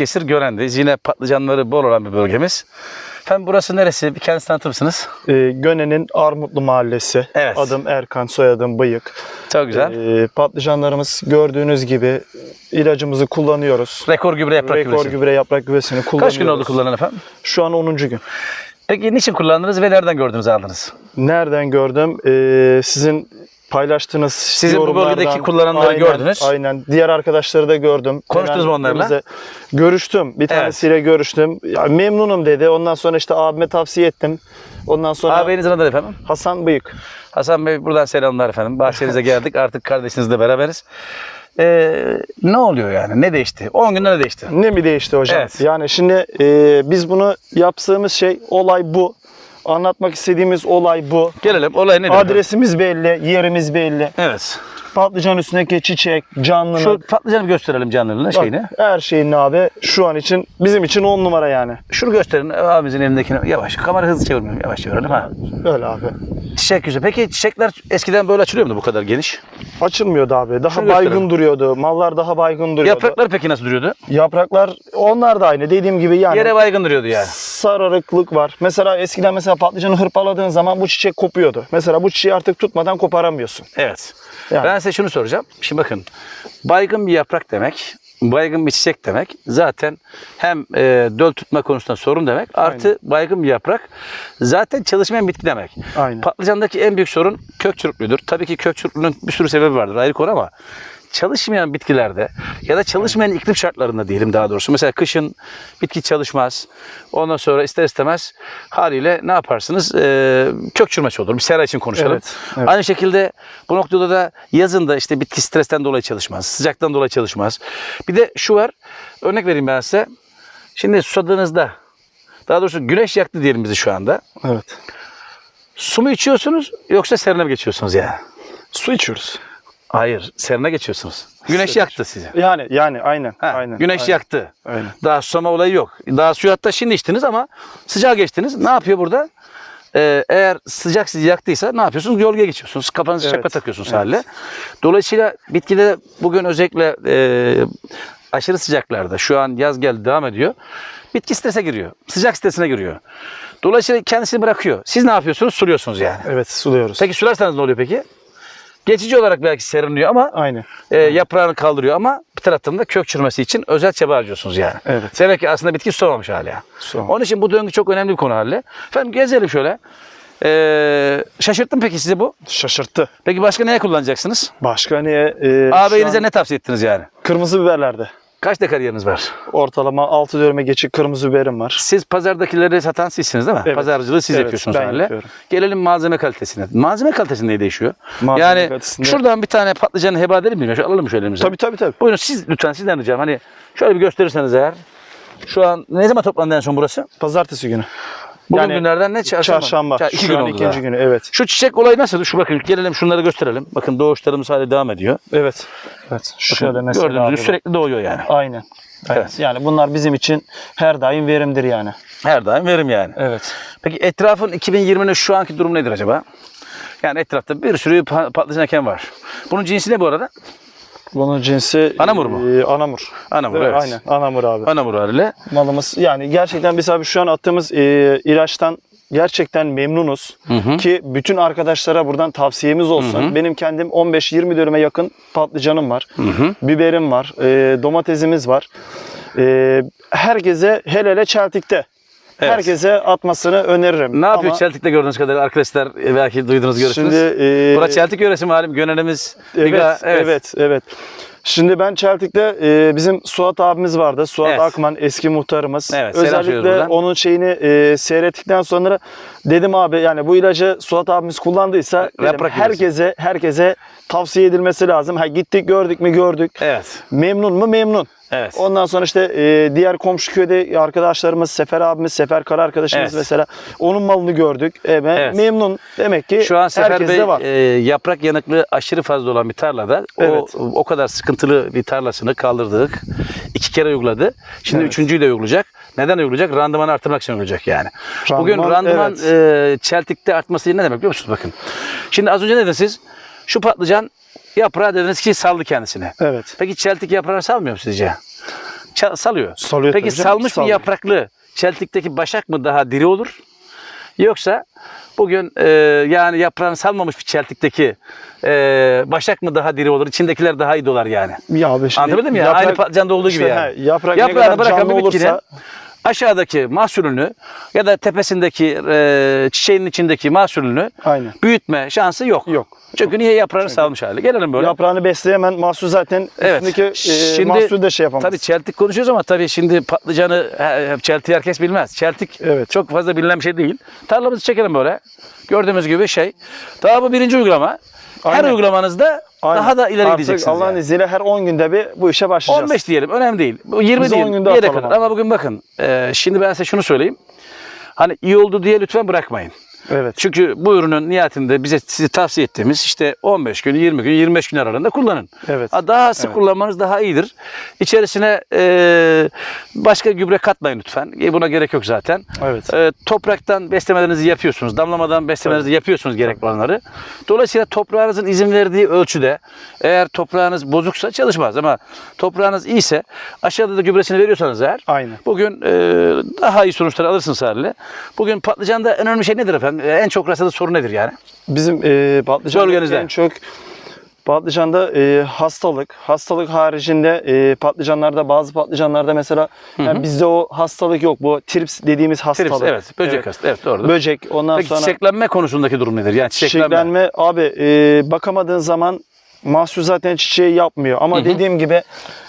Balıkesir Gören'deyiz. Yine patlıcanları bol olan bir bölgemiz. Efendim burası neresi? Bir kendinizi tanıtır mısınız? Ee, Göne'nin Armutlu Mahallesi. Evet. Adım Erkan, soyadım Bıyık. Çok güzel. Ee, patlıcanlarımız gördüğünüz gibi ilacımızı kullanıyoruz. Rekor gübre yaprak Rekor gübresi. gübre yaprak gübresini kullanıyoruz. Kaç gün oldu kullanan efendim? Şu an 10. gün. Peki niçin kullandınız ve nereden gördünüz aldınız? Nereden gördüm? Ee, sizin paylaştığınız Sizin bu bölgedeki kullananları Aynen, gördünüz. Aynen. Diğer arkadaşları da gördüm. Konuştunuz mu onlarla? Görüştüm. Bir tanesiyle görüştüm. Ya, memnunum dedi. Ondan sonra işte abime tavsiye ettim. Ondan sonra Ağabeyinizin adı efendim? Hasan Bıyık. Hasan Bey buradan selamlar efendim. Bahçenize geldik. Artık kardeşinizle beraberiz. Ee, ne oluyor yani? Ne değişti? 10 günde ne değişti? Ne mi değişti hocam? Evet. Yani şimdi e, biz bunu yaptığımız şey olay bu. Anlatmak istediğimiz olay bu. Gelelim. Olay nedir? Adresimiz belli, yerimiz belli. Evet. Patlıcan üstündeki çiçek, canlılık. Şu patlıcanı bir gösterelim canlılığını Bak, şeyini. Her şeyin abi şu an için bizim için on numara yani. Şunu gösterin abimizin elindekini. Yavaş. Kamera hızlı çevirmiyorum. Yavaş çevirelim ha. Öyle abi. Çiçek güzel. Peki çiçekler eskiden böyle açılıyor muydu bu kadar geniş? Açılmıyordu abi. Daha Şunu baygın gösterelim. duruyordu. Mallar daha baygın duruyordu. Yapraklar peki nasıl duruyordu? Yapraklar onlar da aynı. Dediğim gibi yani. Yere baygın duruyordu yani. sararıklık var. Mesela eskiden mesela patlıcanı hırpaladığın zaman bu çiçek kopuyordu. Mesela bu çiçeği artık tutmadan koparamıyorsun. Evet. Yani. Ben size şunu soracağım. Şimdi bakın. Baygın bir yaprak demek, baygın bir çiçek demek zaten hem e, döl tutma konusunda sorun demek artı baygın bir yaprak zaten çalışmayan bitki demek. Aynen. Patlıcandaki en büyük sorun kök çürüklüğüdür. Tabii ki kök çürüklüğünün bir sürü sebebi vardır ayrı konu ama çalışmayan bitkilerde ya da çalışmayan iklim şartlarında diyelim daha doğrusu. Mesela kışın bitki çalışmaz. Ondan sonra ister istemez haliyle ne yaparsınız? Ee, kök çürümesi olur. Bir sera için konuşalım. Evet, evet. Aynı şekilde bu noktada da yazın da işte bitki stresten dolayı çalışmaz. Sıcaktan dolayı çalışmaz. Bir de şu var. Örnek vereyim ben size. Şimdi susadığınızda daha doğrusu güneş yaktı diyelim bizi şu anda. Evet. Su mu içiyorsunuz yoksa serine mi geçiyorsunuz yani? Su içiyoruz. Hayır, serine geçiyorsunuz. Güneş yaktı sizi. Yani yani aynen. Ha, aynen. güneş aynen. yaktı. Aynen. Daha susama olayı yok. Daha suyu hatta şimdi içtiniz ama sıcağa geçtiniz. Ne yapıyor burada? Ee, eğer sıcak sizi yaktıysa ne yapıyorsunuz? Gölgeye geçiyorsunuz. Kafanızı Evet, çakma takıyorsunuz evet. haliyle. Dolayısıyla bitkide bugün özellikle e, aşırı sıcaklarda şu an yaz geldi devam ediyor. Bitki strese giriyor. Sıcak stresine giriyor. Dolayısıyla kendisini bırakıyor. Siz ne yapıyorsunuz? Suluyorsunuz yani. Evet suluyoruz. Peki sularsanız ne oluyor peki? Geçici olarak belki serinliyor ama Aynen. e, yaprağını kaldırıyor ama bir taraftan da kök çürümesi için özel çaba harcıyorsunuz yani. Evet. Demek ki aslında bitki sulamamış hala. Sulamamış. Onun için bu döngü çok önemli bir konu haline. Efendim gezelim şöyle. Ee, şaşırttım peki sizi bu. Şaşırttı. Peki başka neye kullanacaksınız? Başka niye? E, Ağabeyinize an ne tavsiye ettiniz yani? Kırmızı biberlerde. Kaç dekar yeriniz var? Ortalama 6 döneme geçik kırmızı biberim var. Siz pazardakileri satan sizsiniz değil mi? Evet. Pazarcılığı siz Evet, yapıyorsunuz ben haliyle. yapıyorum. Gelelim malzeme kalitesine. Malzeme kalitesi ne değişiyor? Malzeme yani kalitesinde- şuradan bir tane patlıcanı heba edelim mi? Şöyle alalım şöyle elimize? Tabii tabii tabii. Buyurun siz lütfen sizden ricam hani şöyle bir gösterirseniz eğer. Şu an ne zaman toplandı en son burası? Pazartesi günü. Bugün Yani günlerden ne? Çarşamba. Çarşamba. Ça- iki Şu gün oldu ikinci daha. günü evet. Şu çiçek olayı nasıl? Şu bakın gelelim şunları gösterelim. Bakın doğuşlarımız hala devam ediyor. Evet. Evet. Şöyle Bakın, Gördüğünüz gibi sürekli doğuyor yani. Aynen. Evet. Evet. Yani bunlar bizim için her daim verimdir yani. Her daim verim yani. Evet. Peki etrafın 2020'nin şu anki durumu nedir acaba? Yani etrafta bir sürü pa- patlıcan eken var. Bunun cinsi ne bu arada? Bunun cinsi Anamur mu? e, anamur. Anamur evet. Aynen. Anamur abi. Anamur haliyle. Malımız yani gerçekten biz abi şu an attığımız e, ilaçtan gerçekten memnunuz. Hı hı. Ki bütün arkadaşlara buradan tavsiyemiz olsun. Hı hı. Benim kendim 15-20 dönüme yakın patlıcanım var. Hı hı. Biberim var. e, domatesimiz var. E, herkese hele hele çeltikte. Evet. Herkese atmasını öneririm. Ne yapıyor Ama Çeltik'te gördüğünüz kadarıyla arkadaşlar e, belki duydunuz görüştünüz. Şimdi e, Burası Çeltik yöresi malum Gönenimiz. Evet, Biga, evet, evet, Şimdi ben Çeltik'te e, bizim Suat abimiz vardı. Suat Evet. Akman eski muhtarımız. Evet, Özellikle onun şeyini e, seyrettikten sonra dedim abi yani bu ilacı Suat abimiz kullandıysa dedim, herkese herkese tavsiye edilmesi lazım. Ha gittik gördük mü gördük. Evet. Memnun mu memnun. Evet. Ondan sonra işte e, diğer komşu köyde arkadaşlarımız Sefer abimiz, Sefer Kara arkadaşımız Evet. mesela onun malını gördük. E, Evet. memnun. Demek ki Şu an Sefer Bey var. e, yaprak yanıklığı aşırı fazla olan bir tarlada Evet. o o kadar sıkıntılı bir tarlasını kaldırdık. İki kere uyguladı. Şimdi Evet. üçüncüyü de uygulayacak. Neden uygulayacak? Randımanı artırmak için uygulayacak yani. Bugün Randıman, randıman evet. e, çeltikte artması ne demek biliyor musunuz? Bakın. Şimdi az önce ne dediniz siz? Şu patlıcan yaprağı dediniz ki saldı kendisini. Evet. Peki çeltik yaprağı salmıyor mu sizce? ça- salıyor. Salıyor Peki canım, salmış bir salıyor. yapraklı çeltikteki başak mı daha diri olur? Yoksa bugün e, yani yaprağını salmamış bir çeltikteki e, başak mı daha diri olur? İçindekiler daha iyi dolar yani. Ya abi şimdi Anlatabildim mi ya? yaprak- Aynı patlıcanda olduğu gibi işte yani. he, yaprak ne Yaprağını kadar bırakan canlı bir bitkinin olursa aşağıdaki mahsulünü ya da tepesindeki e, çiçeğin içindeki mahsulünü aynen. büyütme şansı yok. Yok. Çünkü niye yaprağını salmış hali? Gelelim böyle. Yaprağını besleyemen mahsul zaten Evet. üstündeki e, Şimdi- mahsul de şey yapamaz. Tabii çeltik konuşuyoruz ama tabii şimdi patlıcanı çeltiği herkes bilmez. Çeltik Evet. çok fazla bilinen bir şey değil. Tarlamızı çekelim böyle. Gördüğümüz gibi şey. Daha bu birinci uygulama. Her Aynen. uygulamanızda Aynen. daha da ileri Artık gideceksiniz. Allah'ın yani. izniyle her 10 günde bir bu işe başlayacağız. 15 diyelim önemli değil. Bu 20 Biz değil. 10 günde bir yere kadar. Ama bugün bakın. e, şimdi ben size şunu söyleyeyim. Hani iyi oldu diye lütfen bırakmayın. Evet. Çünkü bu ürünün nihayetinde bize size tavsiye ettiğimiz işte 15 gün, 20 gün, 25 gün aralığında kullanın. Evet. Ha, Daha sık Evet. kullanmanız daha iyidir. İçerisine e, başka gübre katmayın lütfen. E, Buna gerek yok zaten. Evet. E, topraktan beslemelerinizi yapıyorsunuz. Damlamadan beslemelerinizi yapıyorsunuz gerekli olanları. Dolayısıyla toprağınızın izin verdiği ölçüde eğer toprağınız bozuksa çalışmaz ama toprağınız iyiyse aşağıda da gübresini veriyorsanız eğer Aynen. Bugün e, daha iyi sonuçlar alırsınız haliyle. Bugün patlıcanda en önemli şey nedir efendim? E, En çok rastladığı sorun nedir yani? Bizim e, patlıcanda Bölgenizde. en çok patlıcanda e, hastalık, hastalık haricinde e, patlıcanlarda bazı patlıcanlarda mesela yani bizde o hastalık yok. Bu trips dediğimiz hastalık. Trips, evet. Böcek hasta. Evet doğru. Böcek. Ondan Peki sonra çiçeklenme konusundaki durum nedir? Yani çiçeklenme. çiçeklenme. Abi e, bakamadığın zaman mahsul zaten çiçeği yapmıyor. Ama Hı hı. dediğim gibi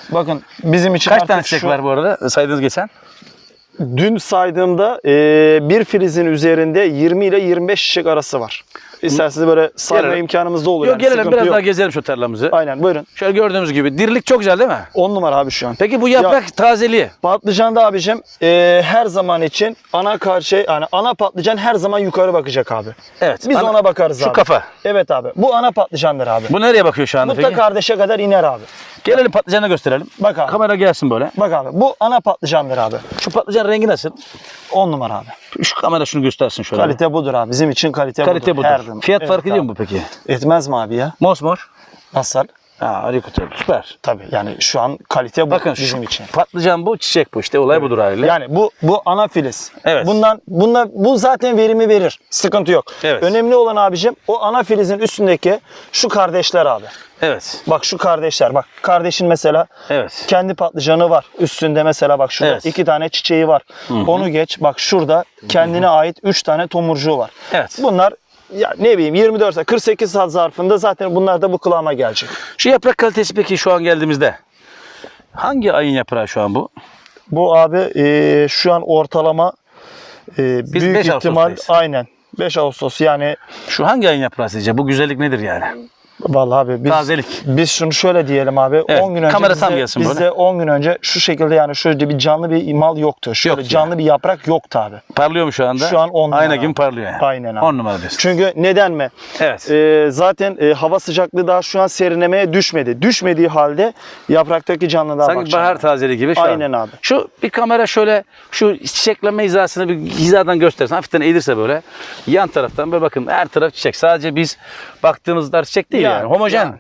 bakın bizim için Kaç tane çiçek şu- var bu arada saydığınız geçen? Dün saydığımda e, bir filizin üzerinde 20 ile 25 çiçek arası var. İsterseniz böyle sayma Gelelim. imkanımız da olur. Yok yani, gelelim sıkıntı biraz yok. daha gezelim şu tarlamızı. Aynen buyurun. Şöyle gördüğümüz gibi dirilik çok güzel değil mi? 10 numara abi şu an. Peki bu yaprak tazeliği. Patlıcanda abicim e, her zaman için ana karşı yani ana patlıcan her zaman yukarı bakacak abi. Evet. Biz ana- ona bakarız Şu abi. kafa. Evet abi. Bu ana patlıcandır abi. Bu nereye bakıyor şu anda Bu da peki? kardeşe kadar iner abi. Gelelim patlıcanı gösterelim. Bak abi. Kamera gelsin böyle. Bak abi. Bu ana patlıcandır abi. Şu patlıcan rengi nasıl? 10 numara abi. Şu kamera şunu göstersin şöyle. Kalite budur abi. Bizim için kalite, Kalite budur. Her zaman. Fiyat Evet farkı ediyor abi. mu peki? Etmez mi abi ya? Mosmor. Nasıl? Ha harika süper. Tabii yani şu an kalite bu Bakın bizim şu için. patlıcan bu, çiçek bu işte olay budur haliyle. Yani bu bu ana filiz. Evet. Bundan bundan bu zaten verimi verir. Sıkıntı yok. Evet. Önemli olan abicim o ana filizin üstündeki şu kardeşler abi. Evet. Bak şu kardeşler bak. Kardeşin mesela Evet. kendi patlıcanı var. Üstünde mesela bak şurada Evet. iki tane çiçeği var. Onu geç. Bak şurada kendine ait üç tane tomurcuğu var. Evet. Bunlar ya ne bileyim 24 saat 48 saat zarfında zaten bunlar da bu kıvama gelecek. Şu yaprak kalitesi peki şu an geldiğimizde hangi ayın yaprağı şu an bu? Bu abi e, şu an ortalama e, büyük 5 ihtimal Ağustos'tayız. aynen 5 Ağustos yani Şu hangi ayın yaprağı sizce? Bu güzellik nedir yani? Vallahi abi biz Tazelik. biz şunu şöyle diyelim abi Evet, 10 gün önce kamera tam gelsin bizde böyle. 10 gün önce şu şekilde yani şöyle bir canlı bir mal yoktu. Şöyle Yoktu canlı bir yaprak yoktu abi. Parlıyor mu şu anda? Şu an on numara Ayna abi. gibi parlıyor yani. Aynen abi. 10 numara diyorsun. Çünkü neden mi? Evet. Ee, zaten e, hava sıcaklığı daha şu an serinlemeye düşmedi. Düşmediği halde yapraktaki canlılığa Sanki bakacağım. bahar tazeliği gibi şu Aynen an. abi. Şu bir kamera şöyle şu çiçeklenme hizasını bir hizadan göstersin. Hafiften eğilirse böyle yan taraftan böyle bakın her taraf çiçek. Sadece biz baktığımızda çiçek değil yani. Yani, Homojen. yani.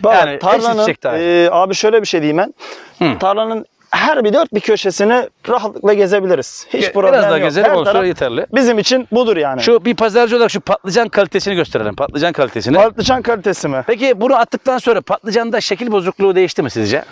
Bak, Yani tarlanın, e, abi şöyle bir şey diyeyim ben. Hı. Tarlanın her bir dört bir köşesini rahatlıkla gezebiliriz. Hiç Ge- problem Biraz daha yok. gezelim Her olsa yeterli. Bizim için budur yani. Şu bir pazarcı olarak şu patlıcan kalitesini gösterelim. Patlıcan kalitesini. Patlıcan kalitesi mi? Peki bunu attıktan sonra patlıcanda şekil bozukluğu değişti mi sizce?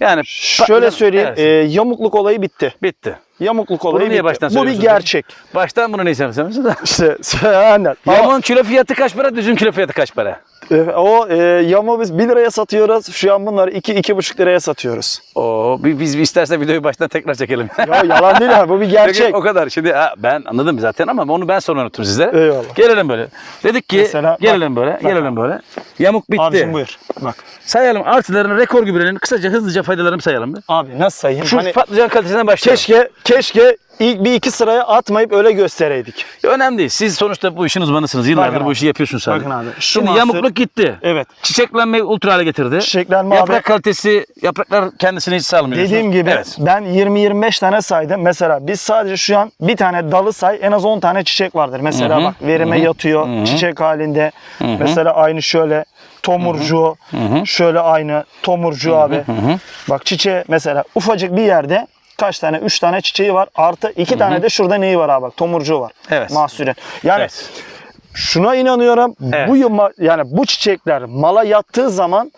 Yani Şöyle söyleyeyim. Evet, e, yamukluk olayı bitti. bitti. Yamukluk Bunu olayı niye baştan Bu bir söylüyorsunuz? gerçek. Baştan bunu ne istemezsiniz? İşte aynen. Ama, Yamun kilo fiyatı kaç para, düzün kilo fiyatı kaç para? e, o e, yamu biz 1 liraya satıyoruz. Şu an bunları 2 iki, 2,5 liraya satıyoruz. Oo, bi- biz istersen videoyu baştan tekrar çekelim. Ya yalan değil abi bu bir gerçek. o kadar. Şimdi ha, ben anladım zaten ama onu ben sonra unuttum sizlere. Eyvallah. Gelelim böyle. Dedik ki Mesela bak, gelelim böyle, gelelim böyle. Yamuk bitti. Abicim buyur. Bak. Sayalım artılarını, rekor gübrenin kısaca hızlıca faydalarını sayalım. bir. Abi nasıl sayayım? Şu Hani patlıcan kalitesinden başlayalım. keşke keşke ilk bir iki sıraya atmayıp öyle göstereydik. Önemli değil. Siz sonuçta bu işin uzmanısınız. Yıllardır Bakın bu abi. işi yapıyorsunuz sen. Bakın abi, şu Şimdi mahsul- yamukluk gitti. Evet. Çiçeklenmeyi ultra hale getirdi. Çiçeklenme Yaprak abi. kalitesi, yapraklar kendisini hiç salmıyor. Dediğim gibi Evet. ben 20-25 tane saydım. Mesela biz sadece şu an bir tane dalı say en az 10 tane çiçek vardır. Mesela Hı hı, bak verime hı hı, yatıyor hı hı. çiçek halinde. Mesela aynı şöyle tomurcuğu. Şöyle aynı tomurcuğu abi. Bak çiçeği mesela ufacık bir yerde kaç tane? Üç tane çiçeği var. Artı iki tane de şurada neyi var abi? Bak tomurcuğu var. Evet. Mahsulün. Yani Evet. şuna inanıyorum. Evet. Bu yuma- yani bu çiçekler mala yattığı zaman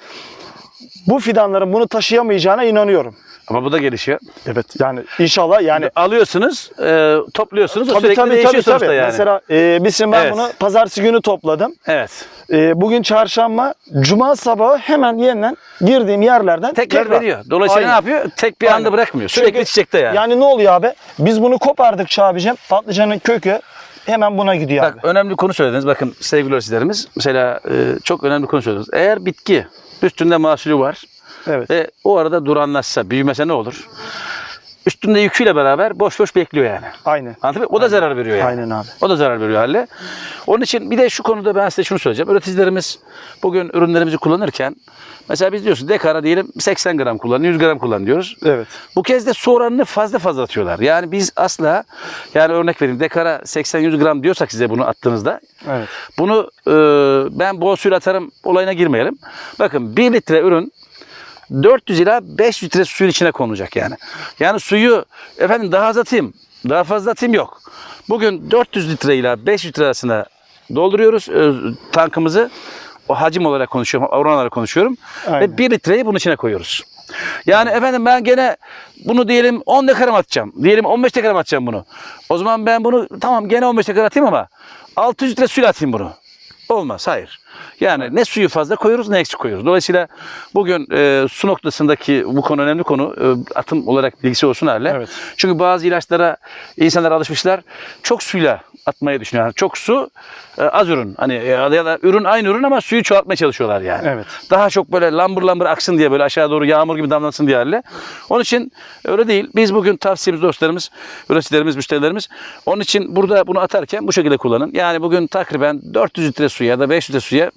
bu fidanların bunu taşıyamayacağına inanıyorum. Ama bu da gelişiyor. Evet. Yani inşallah yani alıyorsunuz, e, topluyorsunuz. O Tabii sürekli tabii değişiyor tabii, tabii. yani. Mesela e, biz şimdi ben Evet. bunu pazartesi günü topladım. evet. E, bugün çarşamba, cuma sabahı hemen yeniden girdiğim yerlerden Tekrar veriyor. Dolayısıyla Aynen. ne yapıyor? Tek bir Aynen. anda bırakmıyor. Sürekli Çünkü- çiçekte yani. Yani ne oluyor abi? Biz bunu kopardıkça abicim patlıcanın kökü hemen buna gidiyor Bak abi. önemli konu söylediniz. Bakın sevgili öğrencilerimiz mesela e, çok önemli konu söylediniz. Eğer bitki üstünde mahsulü var Evet. ve o arada duranlaşsa, büyümese ne olur? Üstünde yüküyle beraber boş boş bekliyor yani. Aynen. Anladın mı? O da zarar veriyor yani. Aynen abi. O da zarar veriyor halle. Onun için bir de şu konuda ben size şunu söyleyeceğim. Üreticilerimiz bugün ürünlerimizi kullanırken mesela biz diyorsun dekara diyelim 80 gram kullan, 100 gram kullan diyoruz. Evet. Bu kez de su oranını fazla fazla atıyorlar. Yani biz asla yani örnek vereyim dekara 80-100 gram diyorsak size bunu attığınızda Evet. bunu e, ben bol suyla atarım olayına girmeyelim. Bakın 1 litre ürün 400 ila 5 litre suyun içine konulacak yani. Yani suyu efendim daha az atayım, daha fazla atayım yok. Bugün 400 litre ile 5 litre arasında dolduruyoruz e, tankımızı. O hacim olarak konuşuyorum, oran olarak konuşuyorum. Aynen. Ve 1 litreyi bunun içine koyuyoruz. Yani efendim ben gene bunu diyelim 10 dekara mı atacağım? Diyelim 15 dekara mı atacağım bunu? O zaman ben bunu tamam gene 15 dekara atayım ama 600 litre suyla atayım bunu. Olmaz, hayır. Yani ne suyu fazla koyuyoruz ne eksik koyuyoruz. Dolayısıyla bugün e, su noktasındaki bu konu önemli konu. E, atım olarak bilgisi olsun hale. Evet. Çünkü bazı ilaçlara insanlar alışmışlar. Çok suyla atmayı düşünüyorlar. Yani çok su, e, az ürün. Hani e, ya da ürün aynı ürün ama suyu çoğaltmaya çalışıyorlar yani. Evet. Daha çok böyle lambır lambır aksın diye böyle aşağı doğru yağmur gibi damlasın diye hale. Onun için öyle değil. Biz bugün tavsiyemiz dostlarımız, üreticilerimiz, müşterilerimiz. Onun için burada bunu atarken bu şekilde kullanın. Yani bugün takriben 400 litre suya ya da 500 litre suya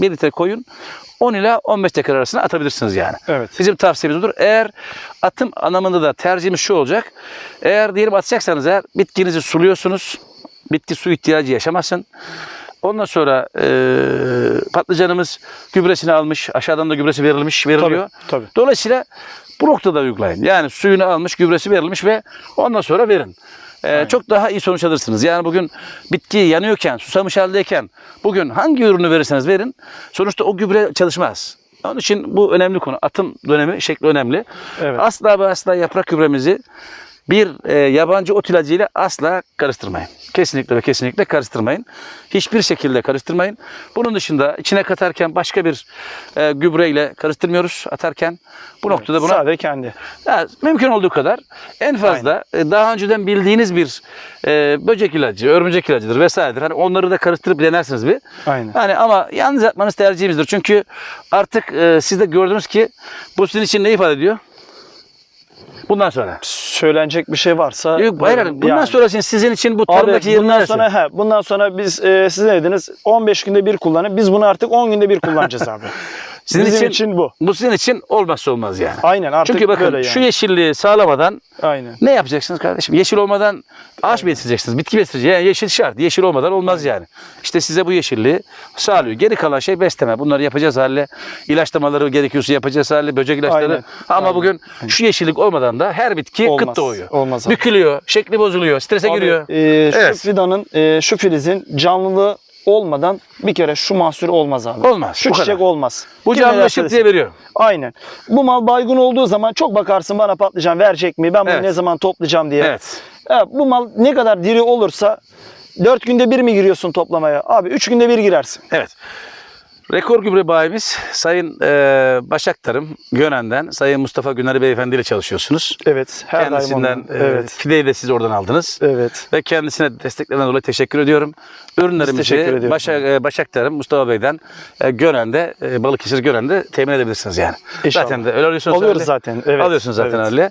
1 litre koyun. 10 ila 15 dakika arasında atabilirsiniz yani. Evet. Bizim tavsiyemiz budur. Eğer atım anlamında da tercihimiz şu olacak. Eğer diyelim atacaksanız eğer bitkinizi suluyorsunuz. Bitki su ihtiyacı yaşamasın. Ondan sonra eee, patlıcanımız gübresini almış. Aşağıdan da gübresi verilmiş, veriliyor. Tabii, tabii. Dolayısıyla bu noktada uygulayın. Yani suyunu almış, gübresi verilmiş ve ondan sonra verin. Ee, çok daha iyi sonuç alırsınız. Yani bugün bitki yanıyorken, susamış haldeyken bugün hangi ürünü verirseniz verin sonuçta o gübre çalışmaz. Onun için bu önemli konu. Atım dönemi şekli önemli. Evet. Asla ve asla yaprak gübremizi bir e, yabancı ot ilacıyla asla karıştırmayın. Kesinlikle ve kesinlikle karıştırmayın. Hiçbir şekilde karıştırmayın. Bunun dışında içine katarken başka bir e, gübreyle karıştırmıyoruz atarken. Bu noktada buna Sade kendi. ya, mümkün olduğu kadar en fazla e, daha önceden bildiğiniz bir e, böcek ilacı, örümcek ilacıdır vesairedir. Hani onları da karıştırıp denersiniz bir. Aynen. Hani ama yalnız yapmanız tercihimizdir. Çünkü artık e, siz de gördünüz ki bu sizin için ne ifade ediyor? Bundan sonra. Söylenecek bir şey varsa. Yok, hayır, hayır. bundan Yani. sonra sizin için bu tarımdaki yerin bundan sonra he, bundan sonra biz e, siz ne dediniz? 15 günde bir kullanın. Biz bunu artık 10 günde bir kullanacağız abi. Sizin Bizim için- için, bu. Bu sizin için olmazsa olmaz yani. Aynen artık Çünkü bakın böyle yani. şu yeşilliği sağlamadan Aynen. ne yapacaksınız kardeşim? Yeşil olmadan ağaç mı yetiştireceksiniz? Bitki mi yetiştireceksiniz? Yani yeşil şart. Yeşil olmadan olmaz yani. İşte size bu yeşilliği sağlıyor. Geri kalan şey besleme. Bunları yapacağız hale. İlaçlamaları gerekiyorsa yapacağız hale. Böcek ilaçları. Aynen. Ama Aynen. bugün şu yeşillik olmadan da her bitki Olmaz. kıt doğuyor. Olmaz abi. Bükülüyor. Şekli bozuluyor. Strese Abi, giriyor. e, şu Evet. fidanın, e, şu filizin canlılığı olmadan bir kere şu mahsul olmaz abi. Olmaz, Şu bu çiçek kadar. olmaz. Bu canlı derse diye veriyor. Aynen. Bu mal baygın olduğu zaman çok bakarsın bana patlıcan verecek mi? Ben bunu Evet. ne zaman toplayacağım diye. Evet. Ya, bu mal ne kadar diri olursa 4 günde bir mi giriyorsun toplamaya? Abi 3 günde bir girersin. Evet. Rekor gübre bayimiz Sayın e, Başak Tarım Gönen'den Sayın Mustafa Güneri Beyefendi ile çalışıyorsunuz. Evet. Her Kendisinden e, Evet. fideyi de siz oradan aldınız. Evet. Ve kendisine desteklerinden dolayı teşekkür ediyorum. Ürünlerimizi teşekkür. Başak, e, Başak Tarım Mustafa Bey'den e, Gönen'de, e, Balıkesir Gönen'de temin edebilirsiniz yani. İnşallah. Zaten de öyle alıyorsunuz. Alıyoruz öyle. zaten. Evet. Alıyorsunuz zaten Evet. öyle.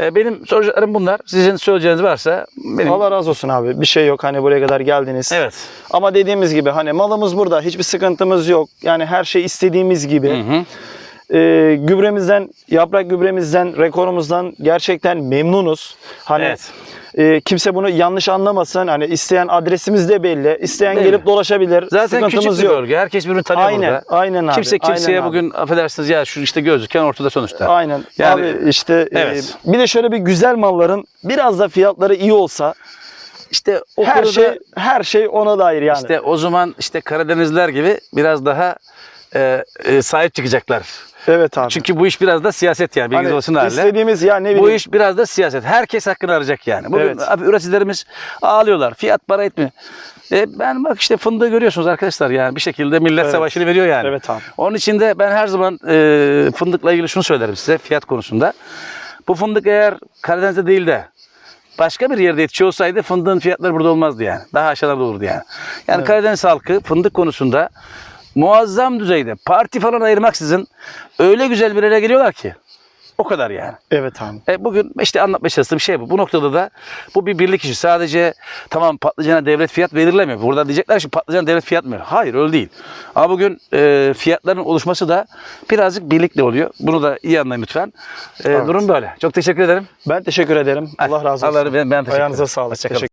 E, benim soracaklarım bunlar. Sizin söyleyeceğiniz varsa benim... Allah razı olsun abi. Bir şey yok hani buraya kadar geldiniz. Evet. Ama dediğimiz gibi hani malımız burada. Hiçbir sıkıntımız yok. Yani her şey istediğimiz gibi. Hı hı. e, gübremizden, yaprak gübremizden, rekorumuzdan gerçekten memnunuz. Hani Evet. E, kimse bunu yanlış anlamasın. Hani isteyen adresimiz de belli. İsteyen Belli. gelip dolaşabilir. Zaten küçük Sıkıntımız bir yok. bölge. Herkes birbirini tanıyor Aynen, burada. aynen abi. Kimse kimseye aynen abi. bugün affedersiniz ya şu işte gözüken ortada sonuçta. Aynen. Yani- abi işte e, Evet. bir de şöyle bir güzel malların biraz da fiyatları iyi olsa İşte o her konuda şey her şey ona dair yani. işte o zaman işte Karadenizler gibi biraz daha e, e, sahip çıkacaklar. Evet abi. Çünkü bu iş biraz da siyaset yani bilginiz Hani olsun haliyle. istediğimiz ya ne Bu bileyim. iş biraz da siyaset. Herkes hakkını arayacak yani. Bugün Evet. abi üreticilerimiz ağlıyorlar. Fiyat para etmiyor. E ben bak işte fındığı görüyorsunuz arkadaşlar yani bir şekilde millet Evet. savaşını veriyor yani. Evet abi. Onun için de ben her zaman e, fındıkla ilgili şunu söylerim size fiyat konusunda. Bu fındık eğer Karadeniz'de değil de başka bir yerde yetişiyor olsaydı fındığın fiyatları burada olmazdı yani. Daha aşağılarda olurdu yani. Yani Evet. Karadeniz halkı fındık konusunda muazzam düzeyde parti falan ayırmaksızın öyle güzel bir yere geliyorlar ki. O kadar yani. Evet abi. E bugün işte anlatmaya çalıştığım şey bu. Bu noktada da bu bir birlik işi. Sadece tamam patlıcana devlet fiyat belirlemiyor. Burada diyecekler ki patlıcana devlet fiyat mı? Hayır öyle değil. Ama bugün e, fiyatların oluşması da birazcık birlikle oluyor. Bunu da iyi anlayın lütfen. E, Evet. Durum böyle. Çok teşekkür ederim. Ben teşekkür ederim. Allah razı olsun. Allah ben, ben teşekkür Ayağınıza ederim. sağlık. Hoşça kalın. Teşekkür